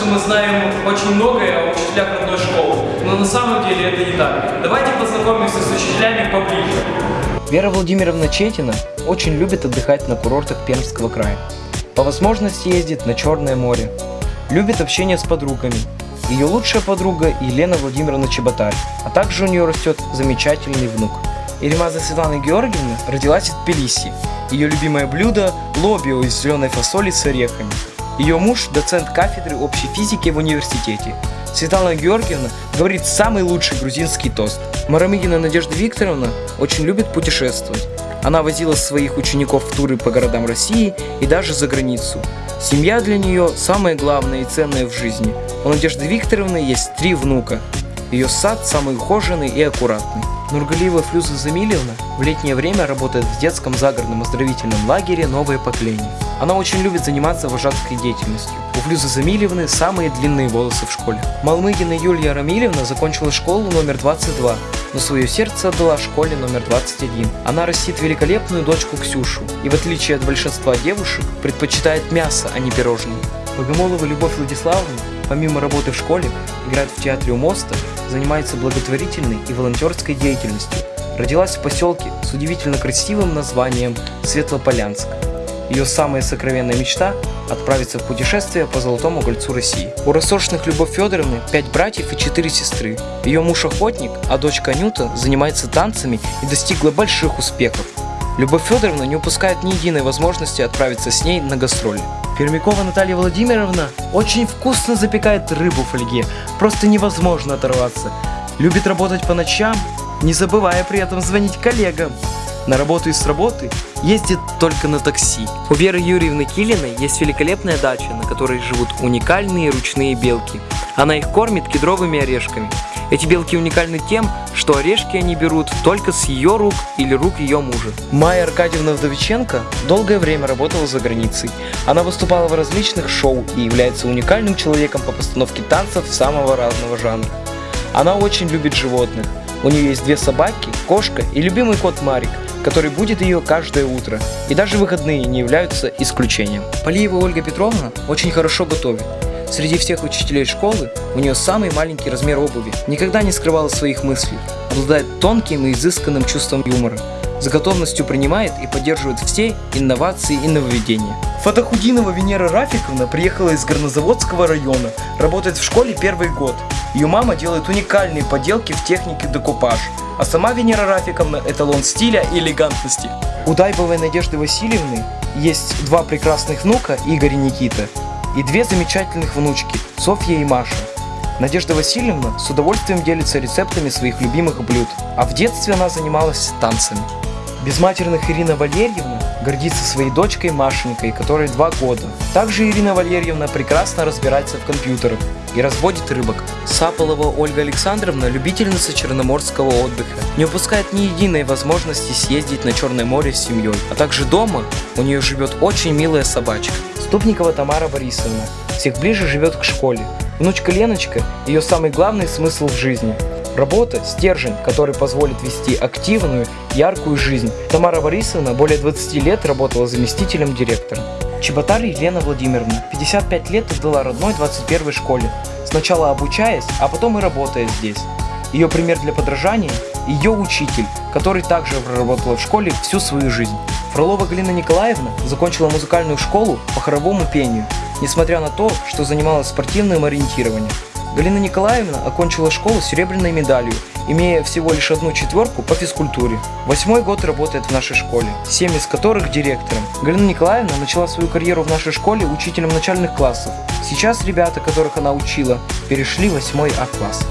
Что мы знаем очень многое о учителях родной школы, но на самом деле это не так. Давайте познакомимся с учителями поближе. Вера Владимировна Четина очень любит отдыхать на курортах Пермского края. По возможности ездит на Черное море. Любит общение с подругами. Ее лучшая подруга Елена Владимировна Чеботарь, а также у нее растет замечательный внук. Иримаза Светлана Георгиевна родилась в Тбилиси. Ее любимое блюдо – лобио из зеленой фасоли с орехами. Ее муж – доцент кафедры общей физики в университете. Светлана Георгиевна говорит самый лучший грузинский тост. Марамигина Надежда Викторовна очень любит путешествовать. Она возила своих учеников в туры по городам России и даже за границу. Семья для нее самое главное и ценное в жизни. У Надежды Викторовны есть три внука. Ее сад самый ухоженный и аккуратный. Нургалиева Флюза Замильевна в летнее время работает в детском загородном оздоровительном лагере «Новое поколение». Она очень любит заниматься вожатской деятельностью. У Флюзы Замильевны самые длинные волосы в школе. Малмыгина Юлия Рамильевна закончила школу номер 22, но свое сердце отдала школе номер 21. Она растит великолепную дочку Ксюшу и в отличие от большинства девушек предпочитает мясо, а не пирожные. Богомолова Любовь Владиславовна, помимо работы в школе, играет в театре у моста, занимается благотворительной и волонтерской деятельностью. Родилась в поселке с удивительно красивым названием Светлополянск. Ее самая сокровенная мечта – отправиться в путешествие по Золотому кольцу России. У рассошенных Любовь Федоровны пять братьев и четыре сестры. Ее муж охотник, а дочка Анюта занимается танцами и достигла больших успехов. Любовь Федоровна не упускает ни единой возможности отправиться с ней на гастроли. Пермякова Наталья Владимировна очень вкусно запекает рыбу в фольге, просто невозможно оторваться. Любит работать по ночам, не забывая при этом звонить коллегам. На работу и с работы ездит только на такси. У Веры Юрьевны Килиной есть великолепная дача, на которой живут уникальные ручные белки. Она их кормит кедровыми орешками. Эти белки уникальны тем, что орешки они берут только с ее рук или рук ее мужа. Майя Аркадьевна Вдовиченко долгое время работала за границей. Она выступала в различных шоу и является уникальным человеком по постановке танцев самого разного жанра. Она очень любит животных. У нее есть две собаки, кошка и любимый кот Марик, который будет ее каждое утро. И даже выходные не являются исключением. Полиева Ольга Петровна очень хорошо готовит. Среди всех учителей школы у нее самый маленький размер обуви, никогда не скрывала своих мыслей, обладает тонким и изысканным чувством юмора, с готовностью принимает и поддерживает все инновации и нововведения. Фатахудинова Венера Рафиковна приехала из Горнозаводского района, работает в школе первый год. Ее мама делает уникальные поделки в технике декупаж, а сама Венера Рафиковна – эталон стиля и элегантности. У Дайбовой Надежды Васильевны есть два прекрасных внука, Игорь и Никита, и две замечательных внучки, Софья и Маша. Надежда Васильевна с удовольствием делится рецептами своих любимых блюд, а в детстве она занималась танцами. Безматерных Ирина Валерьевна гордится своей дочкой Машенькой, которой два года. Также Ирина Валерьевна прекрасно разбирается в компьютерах и разводит рыбок. Саполова Ольга Александровна – любительница черноморского отдыха. Не упускает ни единой возможности съездить на Черное море с семьей. А также дома у нее живет очень милая собачка. Ступникова Тамара Борисовна всех ближе живет к школе. Внучка Леночка – ее самый главный смысл в жизни. Работа – стержень, который позволит вести активную, яркую жизнь. Тамара Борисовна более 20 лет работала заместителем директора. Чеботарь Елена Владимировна 55 лет отдала родной 21 школе, сначала обучаясь, а потом и работая здесь. Ее пример для подражания – ее учитель, который также проработала в школе всю свою жизнь. Фролова Галина Николаевна закончила музыкальную школу по хоровому пению, несмотря на то, что занималась спортивным ориентированием. Галина Николаевна окончила школу с серебряной медалью, имея всего лишь одну четверку по физкультуре. Восьмой год работает в нашей школе, семь из которых директором. Галина Николаевна начала свою карьеру в нашей школе учителем начальных классов. Сейчас ребята, которых она учила, перешли в восьмой А-класс.